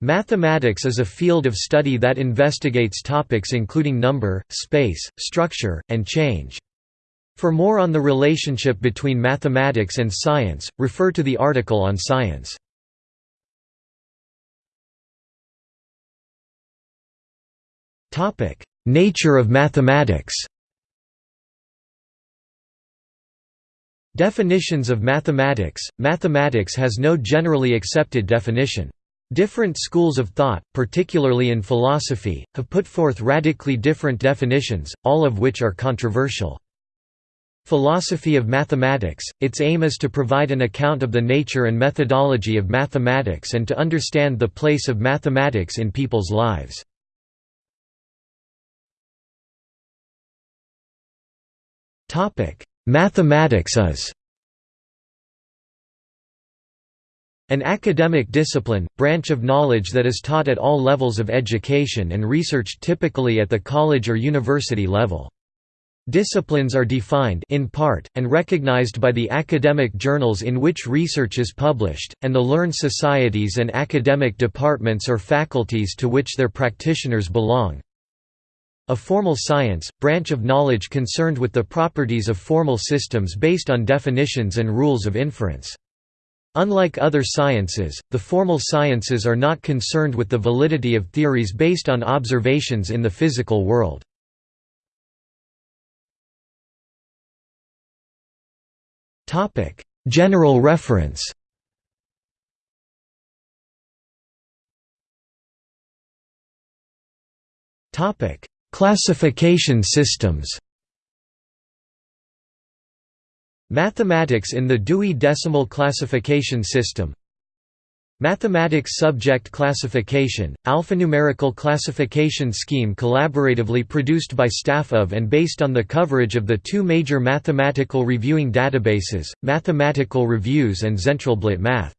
Mathematics is a field of study that investigates topics including number, space, structure, and change. For more on the relationship between mathematics and science, refer to the article on science. Nature of mathematics Definitions of mathematics Mathematics has no generally accepted definition. Different schools of thought, particularly in philosophy, have put forth radically different definitions, all of which are controversial. Philosophy of mathematics – Its aim is to provide an account of the nature and methodology of mathematics and to understand the place of mathematics in people's lives. Mathematics is An academic discipline, branch of knowledge that is taught at all levels of education and researched typically at the college or university level. Disciplines are defined in part, and recognized by the academic journals in which research is published, and the learned societies and academic departments or faculties to which their practitioners belong. A formal science, branch of knowledge concerned with the properties of formal systems based on definitions and rules of inference. Unlike other sciences, the formal sciences are not concerned with the validity of theories based on observations in the physical world. General reference Classification systems Mathematics in the Dewey Decimal Classification System Mathematics Subject Classification, alphanumerical classification scheme collaboratively produced by staff of and based on the coverage of the two major mathematical reviewing databases, Mathematical Reviews and Zentralblatt Math.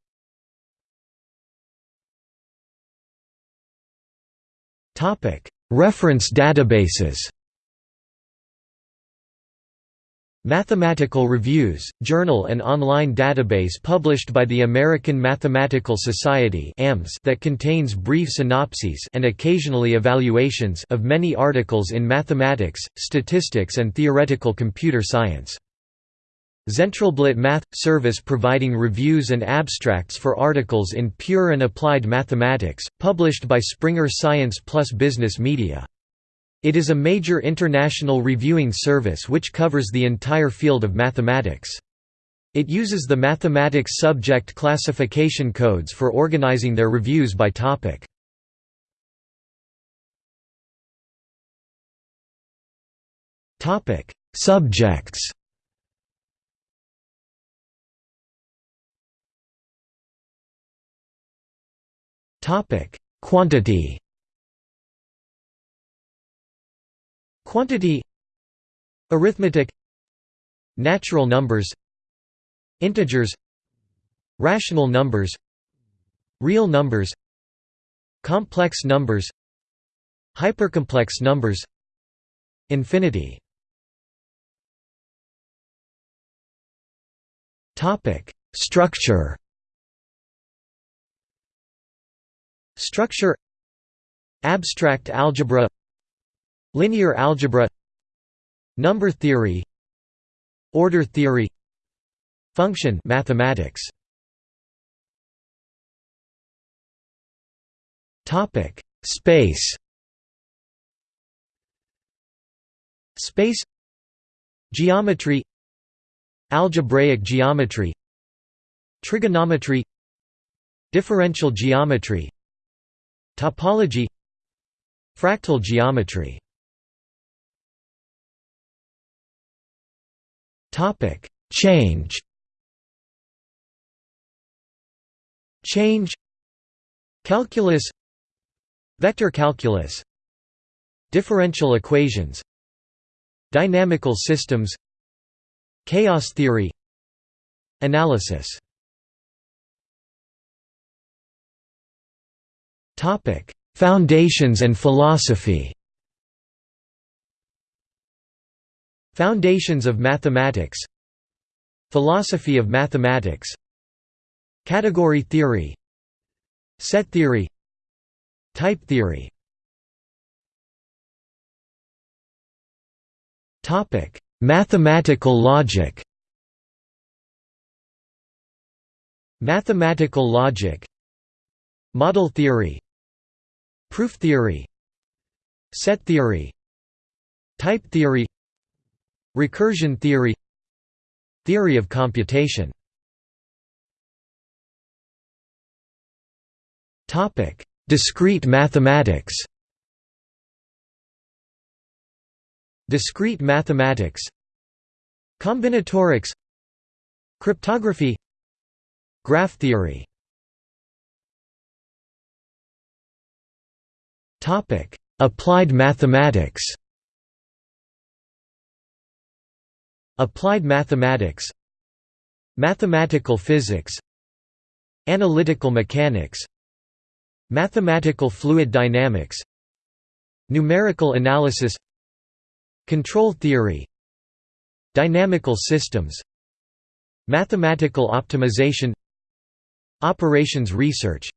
Reference databases Mathematical Reviews, journal and online database published by the American Mathematical Society that contains brief synopses and occasionally evaluations of many articles in mathematics, statistics and theoretical computer science. Zentralblatt Math – service providing reviews and abstracts for articles in pure and applied mathematics, published by Springer Science Plus Business Media. It is a major international reviewing service which covers the entire field of mathematics. It uses the mathematics subject classification codes for organizing their reviews by topic. Subjects. Quantity. Quantity Arithmetic Natural numbers Integers Rational numbers Real numbers Complex numbers Hypercomplex numbers Infinity. Structure. Structure Abstract algebra Linear algebra Number theory Order theory Function mathematics. Topic Space. Space Geometry Algebraic geometry Trigonometry Differential geometry Topology Fractal geometry Topic: Change. Change. Calculus. Vector calculus. Differential equations. Dynamical systems. Chaos theory. Analysis. Topic: Foundations and philosophy. Foundations of mathematics. Philosophy of mathematics. Category theory. Set theory. Type theory. Mathematical logic. Mathematical logic. Model theory. Proof theory. Set theory. Type theory Recursion theory Theory of computation. Discrete mathematics Discrete mathematics Combinatorics Cryptography Graph theory Applied mathematics Applied mathematics Mathematical physics Analytical mechanics Mathematical fluid dynamics Numerical analysis Control theory Dynamical systems Mathematical optimization Operations research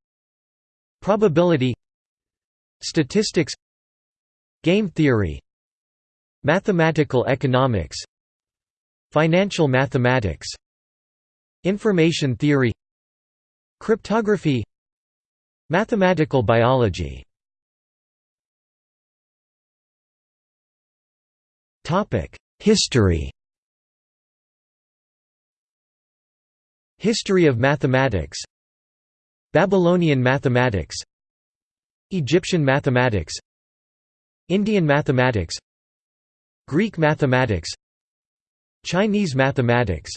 Probability Statistics Game theory Mathematical economics Financial mathematics. Information theory. Cryptography. Mathematical biology. History. History of mathematics. Babylonian mathematics. Egyptian mathematics. Indian mathematics. Greek mathematics Chinese mathematics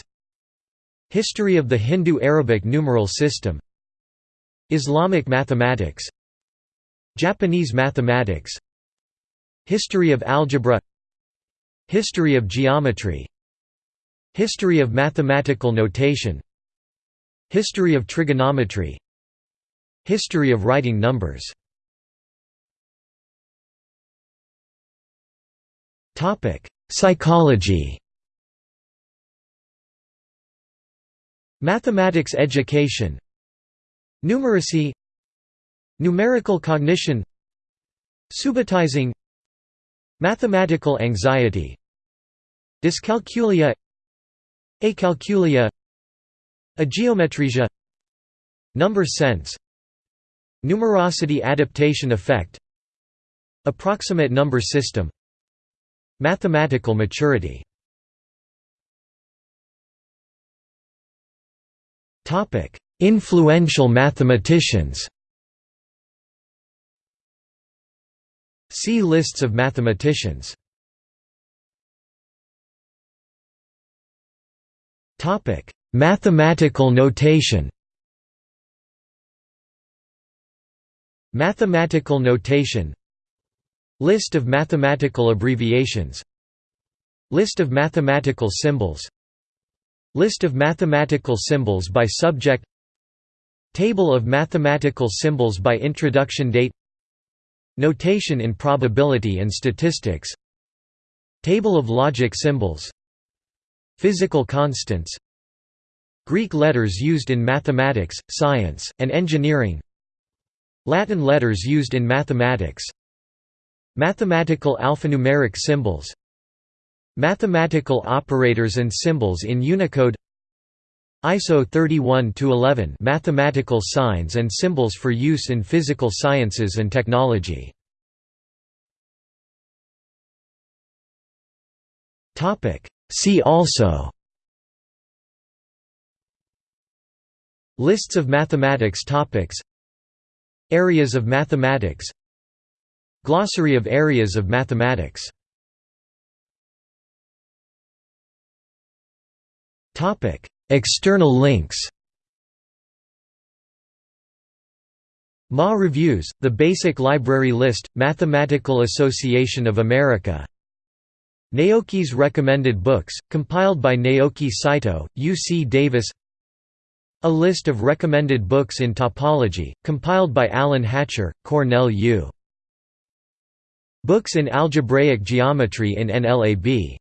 History of the Hindu-Arabic numeral system Islamic mathematics Japanese mathematics History of algebra History of geometry History of mathematical notation History of trigonometry History of writing numbers. Psychology Mathematics education. Numeracy. Numerical cognition. Subitizing. Mathematical anxiety. Dyscalculia. Acalculia. Ageometria Number sense. Numerosity adaptation effect. Approximate number system. Mathematical maturity Influential mathematicians See lists of mathematicians Topic: Mathematical notation Mathematical notation List of mathematical abbreviations List of mathematical symbols List of mathematical symbols by subject Table of mathematical symbols by introduction date Notation in probability and statistics Table of logic symbols Physical constants Greek letters used in mathematics, science, and engineering Latin letters used in mathematics Mathematical alphanumeric symbols Mathematical operators and symbols in Unicode ISO 31-11 Mathematical signs and symbols for use in physical sciences and technology. See also Lists of mathematics topics Areas of mathematics Glossary of areas of mathematics External links Ma Reviews, The Basic Library List, Mathematical Association of America. Naoki's Recommended Books, compiled by Naoki Saito, UC Davis. A list of recommended books in topology, compiled by Allen Hatcher, Cornell U. Books in Algebraic Geometry in NLAB